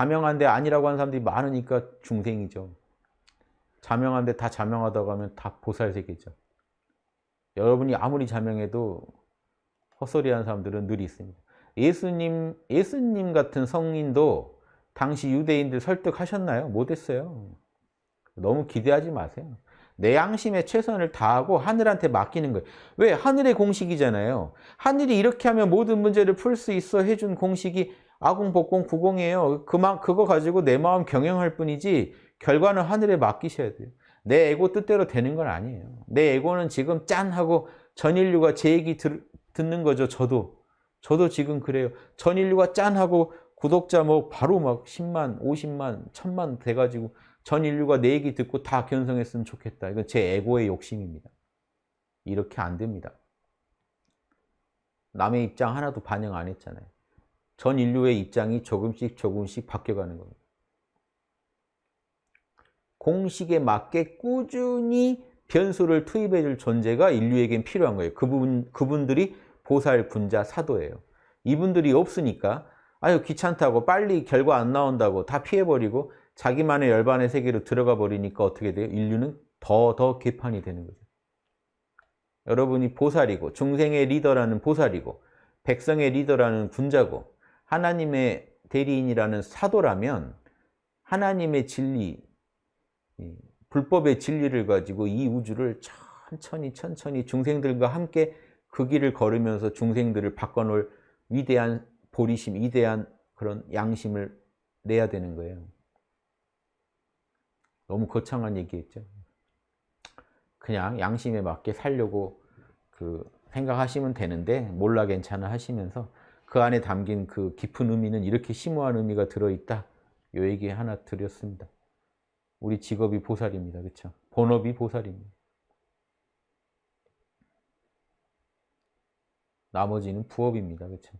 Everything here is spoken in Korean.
자명한데 아니라고 하는 사람들이 많으니까 중생이죠. 자명한데 다 자명하다고 하면 다 보살세계죠. 여러분이 아무리 자명해도 헛소리하는 사람들은 늘 있습니다. 예수님, 예수님 같은 성인도 당시 유대인들 설득하셨나요? 못했어요. 너무 기대하지 마세요. 내 양심에 최선을 다하고 하늘한테 맡기는 거예요. 왜? 하늘의 공식이잖아요. 하늘이 이렇게 하면 모든 문제를 풀 수 있어 해준 공식이 아공 복공 구공이에요. 그만 그거 가지고 내 마음 경영할 뿐이지 결과는 하늘에 맡기셔야 돼요. 내 에고 뜻대로 되는 건 아니에요. 내 에고는 지금 짠 하고 전 인류가 제 얘기 들, 듣는 거죠. 저도. 저도 지금 그래요. 전 인류가 짠 하고 구독자 뭐 바로 막 10만, 50만, 1000만 돼가지고 전 인류가 내 얘기 듣고 다 견성했으면 좋겠다. 이건 제 에고의 욕심입니다. 이렇게 안 됩니다. 남의 입장 하나도 반영 안 했잖아요. 전 인류의 입장이 조금씩 조금씩 바뀌어가는 겁니다. 공식에 맞게 꾸준히 변수를 투입해 줄 존재가 인류에겐 필요한 거예요. 그분, 그분들이 보살, 군자, 사도예요. 이분들이 없으니까 아유 귀찮다고 빨리 결과 안 나온다고 다 피해버리고 자기만의 열반의 세계로 들어가 버리니까 어떻게 돼요? 인류는 더더 개판이 되는 거죠. 여러분이 보살이고 중생의 리더라는 보살이고 백성의 리더라는 군자고 하나님의 대리인이라는 사도라면 하나님의 진리, 불법의 진리를 가지고 이 우주를 천천히 천천히 중생들과 함께 그 길을 걸으면서 중생들을 바꿔놓을 위대한 보리심, 위대한 그런 양심을 내야 되는 거예요. 너무 거창한 얘기했죠. 그냥 양심에 맞게 살려고 그 생각하시면 되는데 몰라 괜찮아 하시면서 그 안에 담긴 그 깊은 의미는 이렇게 심오한 의미가 들어있다. 요 얘기 하나 드렸습니다. 우리 직업이 보살입니다. 그렇죠? 본업이 보살입니다. 나머지는 부업입니다. 그렇죠?